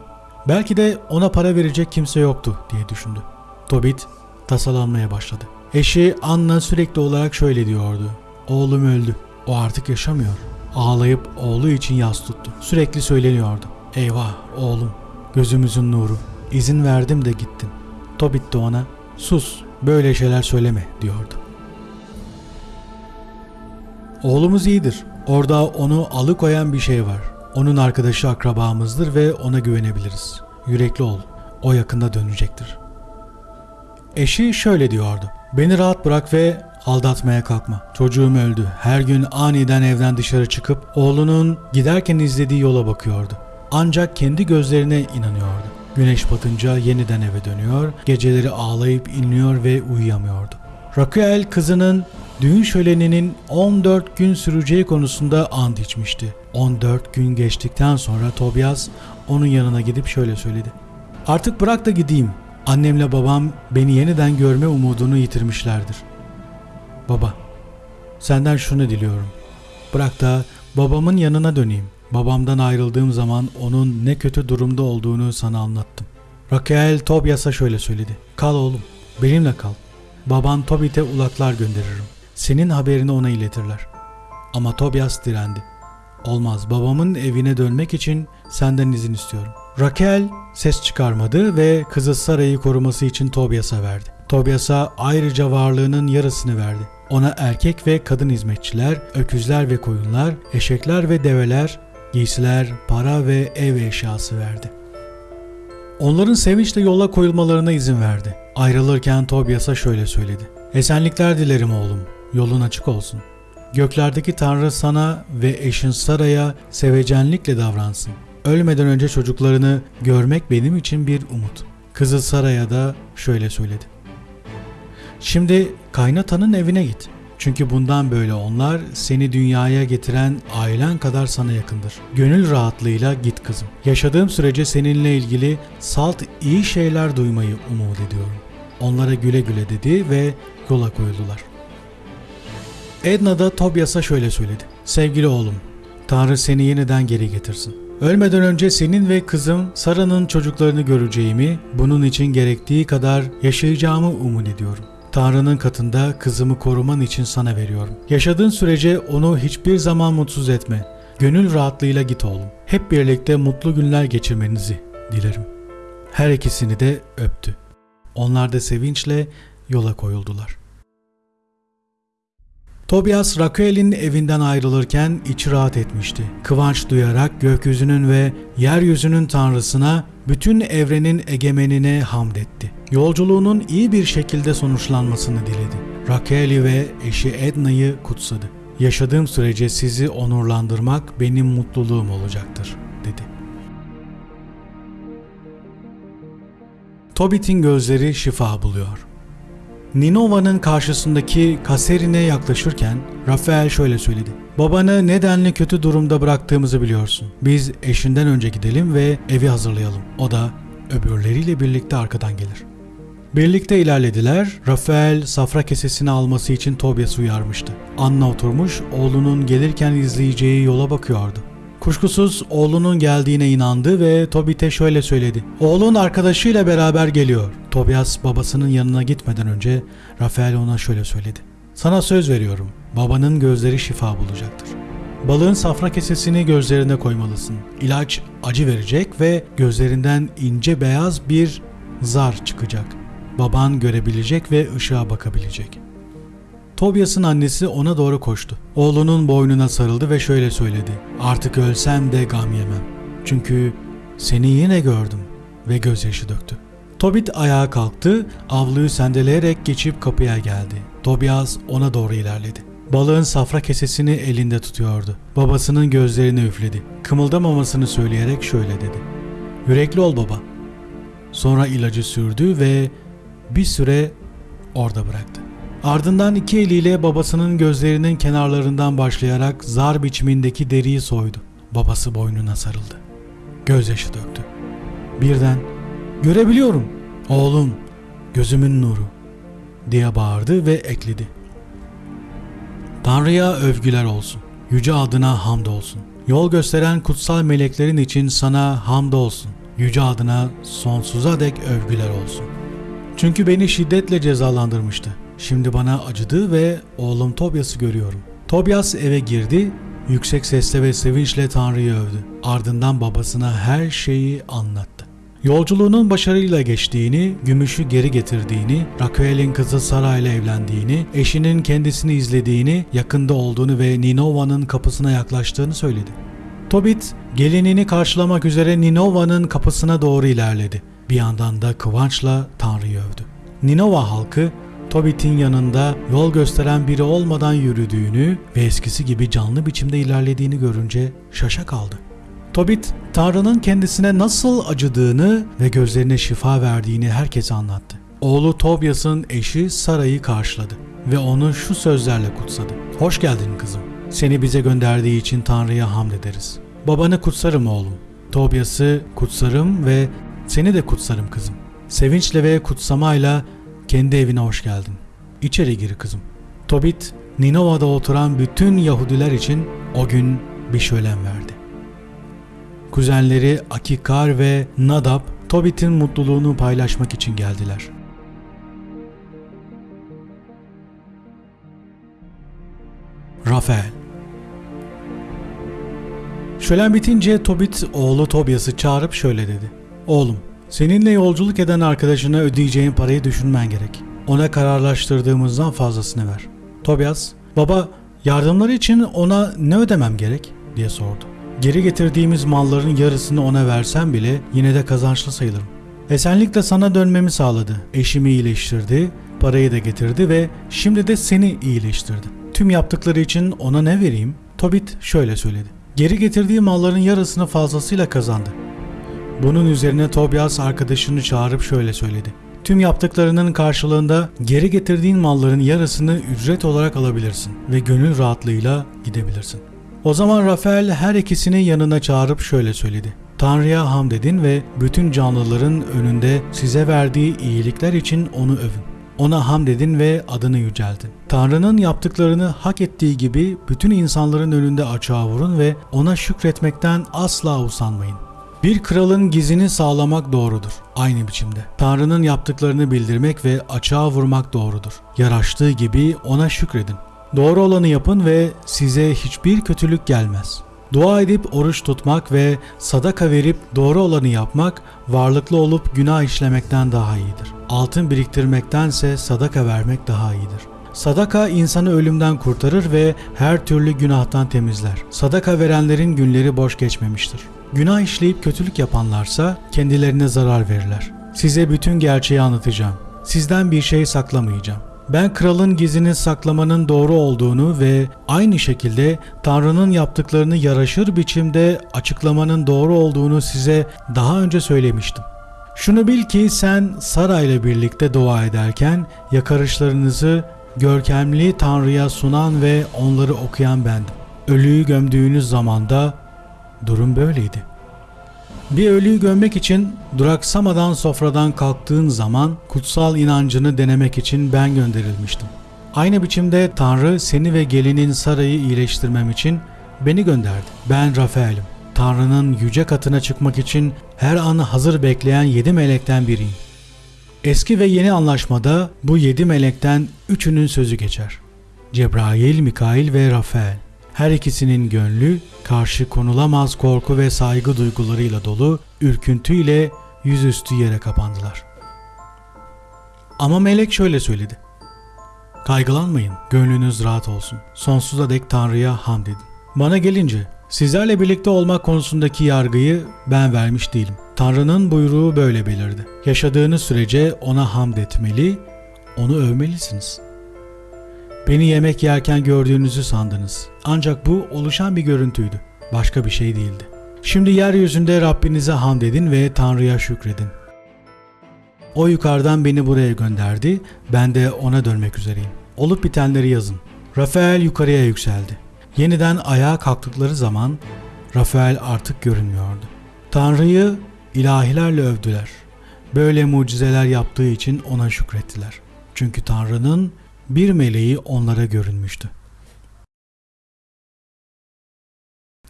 Belki de ona para verecek kimse yoktu diye düşündü. Tobit tasalanmaya başladı. Eşi Anna sürekli olarak şöyle diyordu. Oğlum öldü. O artık yaşamıyor. Ağlayıp oğlu için yas tuttu. Sürekli söyleniyordu. Eyvah oğlum, gözümüzün nuru. İzin verdim de gittin. Tobit de ona sus böyle şeyler söyleme diyordu. Oğlumuz iyidir. Orada onu alıkoyan bir şey var. Onun arkadaşı akrabamızdır ve ona güvenebiliriz. Yürekli ol. O yakında dönecektir. Eşi şöyle diyordu. Beni rahat bırak ve aldatmaya kalkma. Çocuğum öldü. Her gün aniden evden dışarı çıkıp oğlunun giderken izlediği yola bakıyordu. Ancak kendi gözlerine inanıyordu. Güneş batınca yeniden eve dönüyor, geceleri ağlayıp inliyor ve uyuyamıyordu. Raquel kızının düğün şöleninin 14 gün süreceği konusunda ant içmişti. 14 gün geçtikten sonra Tobias onun yanına gidip şöyle söyledi. Artık bırak da gideyim. Annemle babam beni yeniden görme umudunu yitirmişlerdir. Baba, senden şunu diliyorum. Bırak da babamın yanına döneyim. Babamdan ayrıldığım zaman onun ne kötü durumda olduğunu sana anlattım. Raquel Tobias'a şöyle söyledi. Kal oğlum, benimle kal. Baban Tobit'e ulaklar gönderirim. Senin haberini ona iletirler. Ama Tobias direndi. Olmaz babamın evine dönmek için senden izin istiyorum. Raquel ses çıkarmadı ve kızı Sara'yı koruması için Tobias'a verdi. Tobias'a ayrıca varlığının yarısını verdi. Ona erkek ve kadın hizmetçiler, öküzler ve koyunlar, eşekler ve develer, giysiler, para ve ev eşyası verdi. Onların sevinçle yola koyulmalarına izin verdi. Ayrılırken Tobias'a şöyle söyledi. Esenlikler dilerim oğlum, yolun açık olsun. Göklerdeki Tanrı sana ve eşin Sara'ya sevecenlikle davransın. Ölmeden önce çocuklarını görmek benim için bir umut. Kızı Sara'ya da şöyle söyledi. Şimdi kaynatanın evine git. Çünkü bundan böyle onlar seni dünyaya getiren ailen kadar sana yakındır. Gönül rahatlığıyla git kızım. Yaşadığım sürece seninle ilgili salt iyi şeyler duymayı umut ediyorum. Onlara güle güle dedi ve yola koyuldular. Edna da Tobias'a şöyle söyledi. Sevgili oğlum, Tanrı seni yeniden geri getirsin. Ölmeden önce senin ve kızım Sara'nın çocuklarını göreceğimi, bunun için gerektiği kadar yaşayacağımı umut ediyorum. Tanrı'nın katında kızımı koruman için sana veriyorum. Yaşadığın sürece onu hiçbir zaman mutsuz etme. Gönül rahatlığıyla git oğlum. Hep birlikte mutlu günler geçirmenizi dilerim. Her ikisini de öptü. Onlar da sevinçle yola koyuldular. Tobias Raquel'in evinden ayrılırken içi rahat etmişti. Kıvanç duyarak gökyüzünün ve yeryüzünün tanrısına, bütün evrenin egemenine hamd etti. Yolculuğunun iyi bir şekilde sonuçlanmasını diledi. Raquel'i ve eşi Edna'yı kutsadı. Yaşadığım sürece sizi onurlandırmak benim mutluluğum olacaktır, dedi. Tobit'in gözleri şifa buluyor. Ninova'nın karşısındaki kaserine yaklaşırken Rafael şöyle söyledi. Babanı nedenli kötü durumda bıraktığımızı biliyorsun. Biz eşinden önce gidelim ve evi hazırlayalım. O da öbürleriyle birlikte arkadan gelir. Birlikte ilerlediler. Rafael safra kesesini alması için Tobias uyarmıştı. Anna oturmuş oğlunun gelirken izleyeceği yola bakıyordu. Kuşkusuz oğlunun geldiğine inandı ve Tobit'e şöyle söyledi. Oğlun arkadaşıyla beraber geliyor. Tobias babasının yanına gitmeden önce Rafael ona şöyle söyledi. Sana söz veriyorum. Babanın gözleri şifa bulacaktır. Balığın safra kesesini gözlerine koymalısın. İlaç acı verecek ve gözlerinden ince beyaz bir zar çıkacak. Baban görebilecek ve ışığa bakabilecek. Tobias'ın annesi ona doğru koştu. Oğlunun boynuna sarıldı ve şöyle söyledi. Artık ölsem de gam yemem. Çünkü seni yine gördüm ve gözyaşı döktü. Tobit ayağa kalktı, avluyu sendeleyerek geçip kapıya geldi. Tobias ona doğru ilerledi. Balığın safra kesesini elinde tutuyordu. Babasının gözlerini üfledi. Kımıldamamasını söyleyerek şöyle dedi. Yürekli ol baba. Sonra ilacı sürdü ve bir süre orada bıraktı. Ardından iki eliyle babasının gözlerinin kenarlarından başlayarak zar biçimindeki deriyi soydu. Babası boynuna sarıldı. Gözyaşı döktü. Birden "Görebiliyorum oğlum, gözümün nuru." diye bağırdı ve ekledi. Tanrı'ya övgüler olsun. Yüce adına hamd olsun. Yol gösteren kutsal meleklerin için sana hamd olsun. Yüce adına sonsuza dek övgüler olsun. Çünkü beni şiddetle cezalandırmıştı. Şimdi bana acıdı ve oğlum Tobias'ı görüyorum. Tobias eve girdi, yüksek sesle ve sevinçle Tanrı'yı övdü. Ardından babasına her şeyi anlattı. Yolculuğunun başarıyla geçtiğini, gümüşü geri getirdiğini, Raquel'in kızı Sara ile evlendiğini, eşinin kendisini izlediğini, yakında olduğunu ve Ninova'nın kapısına yaklaştığını söyledi. Tobit, gelinini karşılamak üzere Ninova'nın kapısına doğru ilerledi. Bir yandan da kıvançla Tanrı'yı övdü. Ninova halkı Tobit'in yanında yol gösteren biri olmadan yürüdüğünü ve eskisi gibi canlı biçimde ilerlediğini görünce şaşa kaldı. Tobit, Tanrı'nın kendisine nasıl acıdığını ve gözlerine şifa verdiğini herkese anlattı. Oğlu Tobias'ın eşi Sara'yı karşıladı ve onu şu sözlerle kutsadı. Hoş geldin kızım. Seni bize gönderdiği için Tanrı'ya hamd ederiz. Babanı kutsarım oğlum. Tobias'ı kutsarım ve seni de kutsarım kızım. Sevinçle ve kutsamayla kendi evine hoş geldin. İçeri gir kızım. Tobit, Ninova'da oturan bütün Yahudiler için o gün bir şölen verdi. Kuzenleri Akikar ve Nadab, Tobit'in mutluluğunu paylaşmak için geldiler. Rafael Şölen bitince Tobit oğlu Tobias'ı çağırıp şöyle dedi. Oğlum, seninle yolculuk eden arkadaşına ödeyeceğin parayı düşünmen gerek. Ona kararlaştırdığımızdan fazlasını ver. Tobias, baba yardımları için ona ne ödemem gerek diye sordu. Geri getirdiğimiz malların yarısını ona versem bile yine de kazançlı sayılırım. Esenlikle sana dönmemi sağladı. Eşimi iyileştirdi, parayı da getirdi ve şimdi de seni iyileştirdi. Tüm yaptıkları için ona ne vereyim? Tobit şöyle söyledi. Geri getirdiği malların yarısını fazlasıyla kazandı. Bunun üzerine Tobias arkadaşını çağırıp şöyle söyledi. Tüm yaptıklarının karşılığında geri getirdiğin malların yarısını ücret olarak alabilirsin ve gönül rahatlığıyla gidebilirsin. O zaman Rafael her ikisini yanına çağırıp şöyle söyledi. Tanrı'ya hamd edin ve bütün canlıların önünde size verdiği iyilikler için onu övün. Ona hamd edin ve adını yüceltin. Tanrı'nın yaptıklarını hak ettiği gibi bütün insanların önünde açığa vurun ve ona şükretmekten asla usanmayın. Bir kralın gizini sağlamak doğrudur. Aynı biçimde. Tanrı'nın yaptıklarını bildirmek ve açığa vurmak doğrudur. Yaraştığı gibi ona şükredin. Doğru olanı yapın ve size hiçbir kötülük gelmez. Dua edip oruç tutmak ve sadaka verip doğru olanı yapmak varlıklı olup günah işlemekten daha iyidir. Altın biriktirmektense sadaka vermek daha iyidir. Sadaka insanı ölümden kurtarır ve her türlü günahtan temizler. Sadaka verenlerin günleri boş geçmemiştir. Günah işleyip kötülük yapanlarsa kendilerine zarar verirler. Size bütün gerçeği anlatacağım. Sizden bir şey saklamayacağım. Ben kralın gizini saklamanın doğru olduğunu ve aynı şekilde Tanrı'nın yaptıklarını yaraşır biçimde açıklamanın doğru olduğunu size daha önce söylemiştim. Şunu bil ki sen Sara ile birlikte dua ederken yakarışlarınızı görkemli Tanrı'ya sunan ve onları okuyan bendim. Ölüyü gömdüğünüz zamanda durum böyleydi. Bir ölüyü gömmek için duraksamadan sofradan kalktığın zaman kutsal inancını denemek için ben gönderilmiştim. Aynı biçimde Tanrı seni ve gelinin Sara'yı iyileştirmem için beni gönderdi. Ben Rafael'im. Tanrı'nın yüce katına çıkmak için her an hazır bekleyen yedi melekten biriyim. Eski ve yeni anlaşmada bu yedi melekten üçünün sözü geçer. Cebrail, Mikail ve Rafael. Her ikisinin gönlü karşı konulamaz korku ve saygı duygularıyla dolu, ürküntüyle yüzüstü yere kapandılar. Ama melek şöyle söyledi. Kaygılanmayın, gönlünüz rahat olsun. Sonsuza dek Tanrı'ya hamd edin. Bana gelince, sizlerle birlikte olmak konusundaki yargıyı ben vermiş değilim. Tanrı'nın buyruğu böyle belirdi. Yaşadığınız sürece ona hamd etmeli, onu övmelisiniz.'' Beni yemek yerken gördüğünüzü sandınız. Ancak bu oluşan bir görüntüydü. Başka bir şey değildi. Şimdi yeryüzünde Rabbinize hamd edin ve Tanrı'ya şükredin. O yukarıdan beni buraya gönderdi, ben de ona dönmek üzereyim. Olup bitenleri yazın. Rafael yukarıya yükseldi. Yeniden ayağa kalktıkları zaman Rafael artık görünmüyordu. Tanrı'yı ilahilerle övdüler. Böyle mucizeler yaptığı için ona şükrettiler. Çünkü Tanrı'nın bir meleği onlara görünmüştü.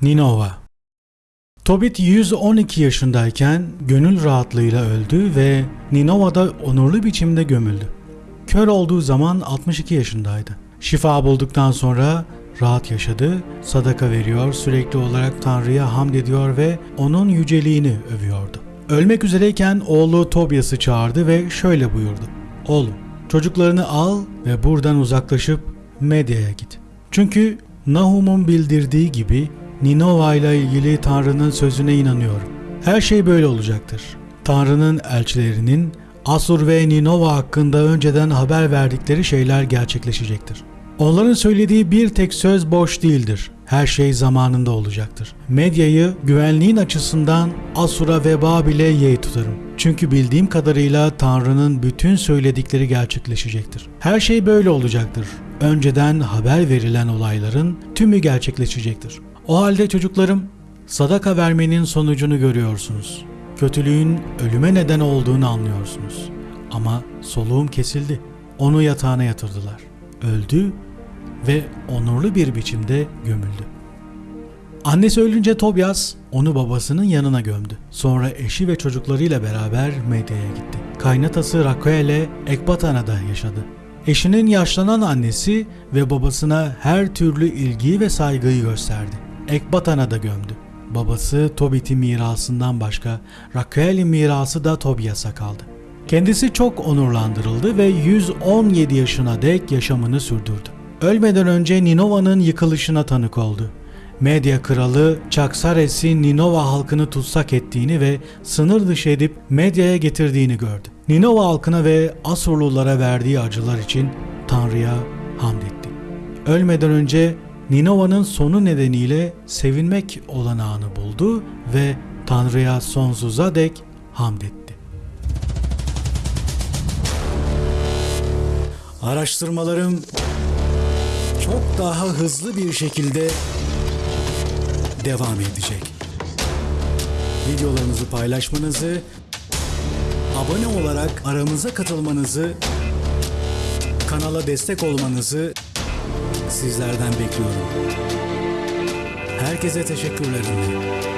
Ninova Tobit 112 yaşındayken gönül rahatlığıyla öldü ve Ninova'da onurlu biçimde gömüldü. Kör olduğu zaman 62 yaşındaydı. Şifa bulduktan sonra rahat yaşadı, sadaka veriyor, sürekli olarak Tanrı'ya hamd ediyor ve onun yüceliğini övüyordu. Ölmek üzereyken oğlu Tobias'ı çağırdı ve şöyle buyurdu. Oğlum, Çocuklarını al ve buradan uzaklaşıp Medya'ya git. Çünkü Nahum'un bildirdiği gibi Ninova ile ilgili Tanrı'nın sözüne inanıyorum. Her şey böyle olacaktır. Tanrı'nın elçilerinin Asur ve Ninova hakkında önceden haber verdikleri şeyler gerçekleşecektir. Onların söylediği bir tek söz boş değildir. Her şey zamanında olacaktır. Medyayı güvenliğin açısından Asur'a ve Babil'e yeğ tutarım. Çünkü bildiğim kadarıyla Tanrı'nın bütün söyledikleri gerçekleşecektir. Her şey böyle olacaktır. Önceden haber verilen olayların tümü gerçekleşecektir. O halde çocuklarım, sadaka vermenin sonucunu görüyorsunuz. Kötülüğün ölüme neden olduğunu anlıyorsunuz. Ama soluğum kesildi. Onu yatağına yatırdılar. Öldü ve onurlu bir biçimde gömüldü. Annesi ölünce Tobias onu babasının yanına gömdü. Sonra eşi ve çocuklarıyla beraber Medya'ya gitti. Kaynatası Raquel'e Ekbatana'da yaşadı. Eşinin yaşlanan annesi ve babasına her türlü ilgiyi ve saygıyı gösterdi. Ekbatana'da gömdü. Babası Tobit'in mirasından başka Raquel'in mirası da Tobias'a kaldı. Kendisi çok onurlandırıldı ve 117 yaşına dek yaşamını sürdürdü. Ölmeden önce Ninova'nın yıkılışına tanık oldu. Medya kralı Çaksares'in Ninova halkını tutsak ettiğini ve sınır dışı edip medyaya getirdiğini gördü. Ninova halkına ve Asurlulara verdiği acılar için Tanrı'ya hamd etti. Ölmeden önce Ninova'nın sonu nedeniyle sevinmek olanağını buldu ve Tanrı'ya sonsuza dek hamd etti. Araştırmalarım çok daha hızlı bir şekilde devam edecek. Videolarımızı paylaşmanızı, abone olarak aramıza katılmanızı, kanala destek olmanızı sizlerden bekliyorum. Herkese teşekkürlerim.